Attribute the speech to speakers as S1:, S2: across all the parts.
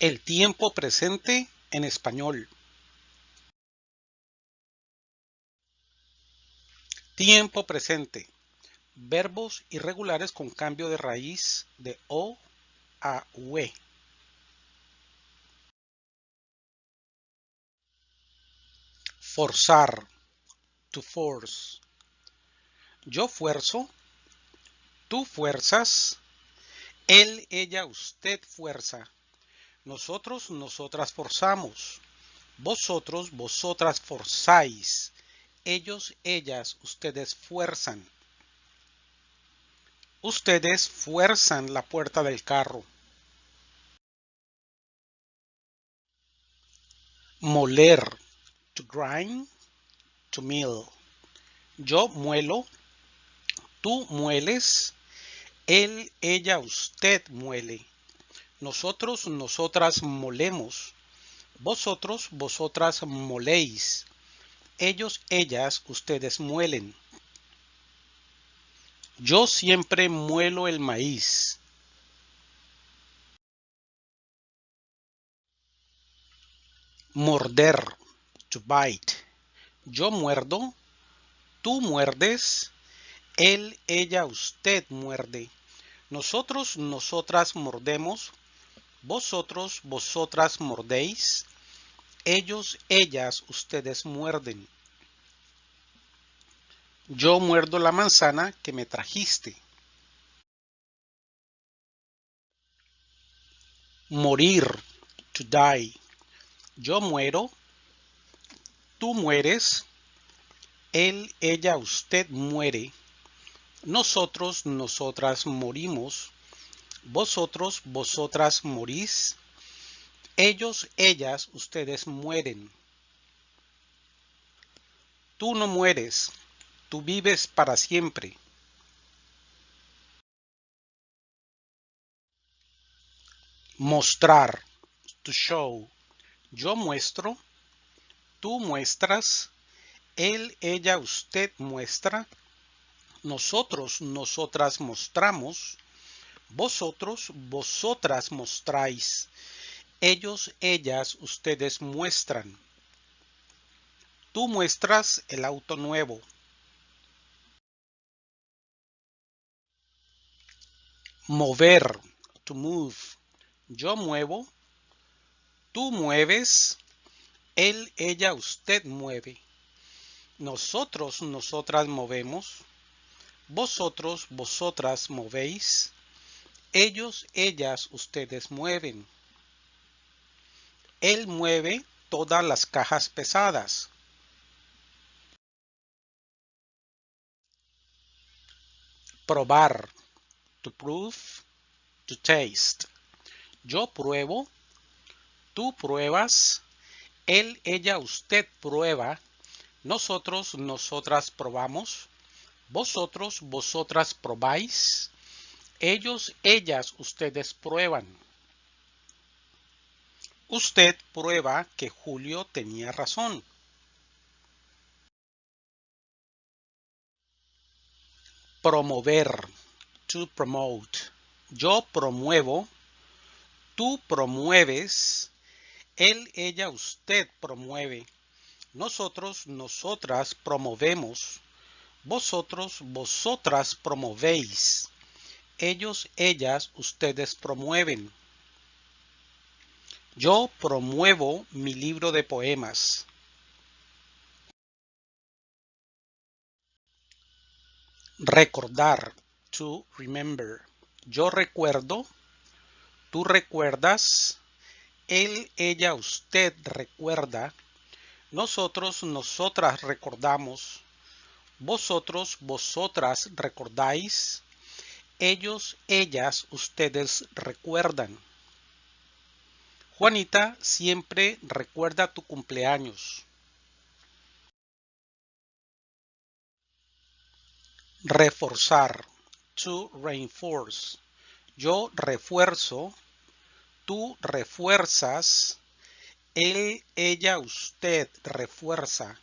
S1: El tiempo presente en español. Tiempo presente. Verbos irregulares con cambio de raíz de O a UE. Forzar. To force. Yo fuerzo. Tú fuerzas. Él, ella, usted fuerza. Nosotros, nosotras forzamos. Vosotros, vosotras forzáis. Ellos, ellas, ustedes fuerzan. Ustedes fuerzan la puerta del carro. Moler. To grind. To mill. Yo muelo. Tú mueles. Él, ella, usted muele. Nosotros, nosotras molemos. Vosotros, vosotras moléis. Ellos, ellas, ustedes muelen. Yo siempre muelo el maíz. Morder. To bite. Yo muerdo. Tú muerdes. Él, ella, usted muerde. Nosotros, nosotras mordemos. Vosotros, vosotras mordéis. Ellos, ellas, ustedes muerden. Yo muerdo la manzana que me trajiste. Morir. To die. Yo muero. Tú mueres. Él, ella, usted muere. Nosotros, nosotras morimos. Vosotros, vosotras morís. Ellos, ellas, ustedes mueren. Tú no mueres. Tú vives para siempre. Mostrar. To show. Yo muestro. Tú muestras. Él, ella, usted muestra nosotros, nosotras mostramos, vosotros, vosotras mostráis, ellos, ellas, ustedes muestran. Tú muestras el auto nuevo. Mover, to move. Yo muevo. Tú mueves. Él, ella, usted mueve. Nosotros, nosotras movemos. Vosotros, vosotras movéis. Ellos, ellas, ustedes mueven. Él mueve todas las cajas pesadas. Probar. To prove. To taste. Yo pruebo. Tú pruebas. Él, ella, usted prueba. Nosotros, nosotras probamos vosotros, vosotras probáis. Ellos, ellas, ustedes prueban. Usted prueba que Julio tenía razón. Promover. To promote. Yo promuevo. Tú promueves. Él, ella, usted promueve. Nosotros, nosotras promovemos. Vosotros, vosotras promovéis. Ellos, ellas, ustedes promueven. Yo promuevo mi libro de poemas. Recordar. To remember. Yo recuerdo. Tú recuerdas. Él, ella, usted recuerda. Nosotros, nosotras recordamos vosotros, vosotras recordáis, ellos, ellas, ustedes recuerdan. Juanita siempre recuerda tu cumpleaños. Reforzar. To reinforce. Yo refuerzo. Tú refuerzas. Él, ella, usted refuerza.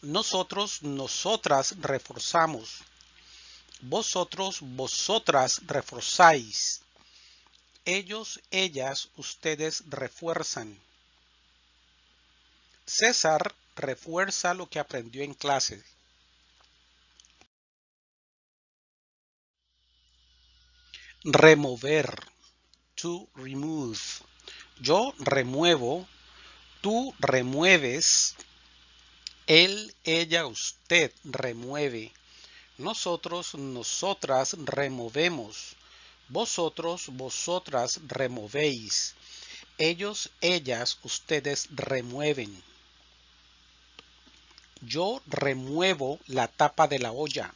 S1: Nosotros, nosotras reforzamos. Vosotros, vosotras reforzáis. Ellos, ellas, ustedes refuerzan. César refuerza lo que aprendió en clase. Remover. To remove. Yo remuevo. Tú remueves. Él, ella, usted remueve. Nosotros, nosotras removemos. Vosotros, vosotras removéis. Ellos, ellas, ustedes remueven. Yo remuevo la tapa de la olla.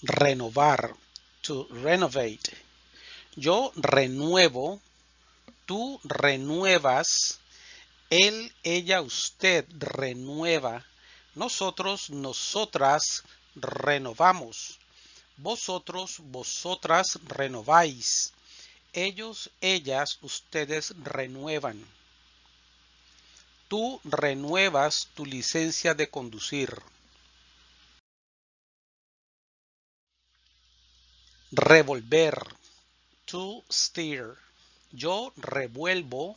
S1: Renovar. To renovate. Yo renuevo. Tú renuevas. Él, ella, usted renueva. Nosotros, nosotras renovamos. Vosotros, vosotras renováis. Ellos, ellas, ustedes renuevan. Tú renuevas tu licencia de conducir. Revolver. To steer. Yo revuelvo.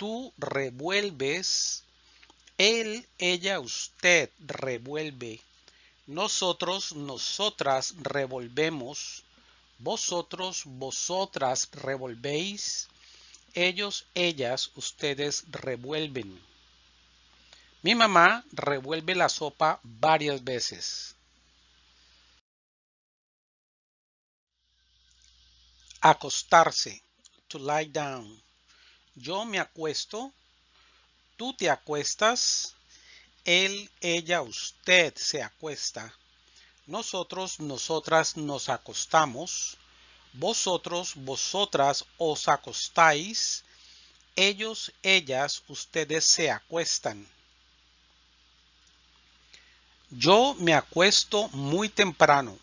S1: Tú revuelves. Él, ella, usted revuelve. Nosotros, nosotras revolvemos. Vosotros, vosotras revolvéis. Ellos, ellas, ustedes revuelven. Mi mamá revuelve la sopa varias veces. Acostarse. To lie down. Yo me acuesto. Tú te acuestas. Él, ella, usted se acuesta. Nosotros, nosotras nos acostamos. Vosotros, vosotras os acostáis. Ellos, ellas, ustedes se acuestan. Yo me acuesto muy temprano.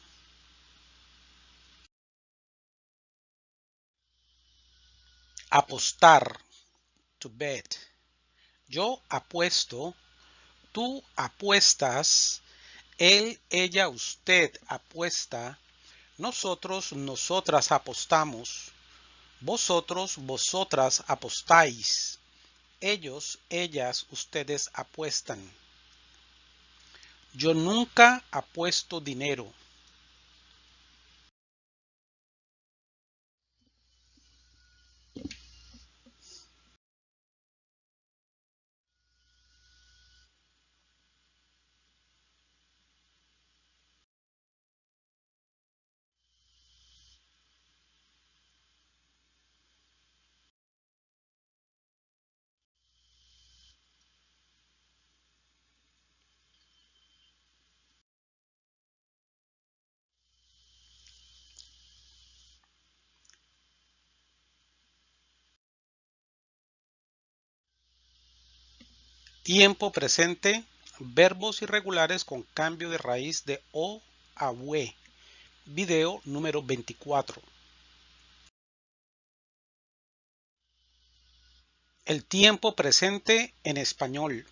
S1: Apostar. To bet. Yo apuesto. Tú apuestas. Él, ella, usted apuesta. Nosotros, nosotras apostamos. Vosotros, vosotras apostáis. Ellos, ellas, ustedes apuestan. Yo nunca apuesto dinero. Tiempo presente, verbos irregulares con cambio de raíz de O a UE. Video número 24. El tiempo presente en español.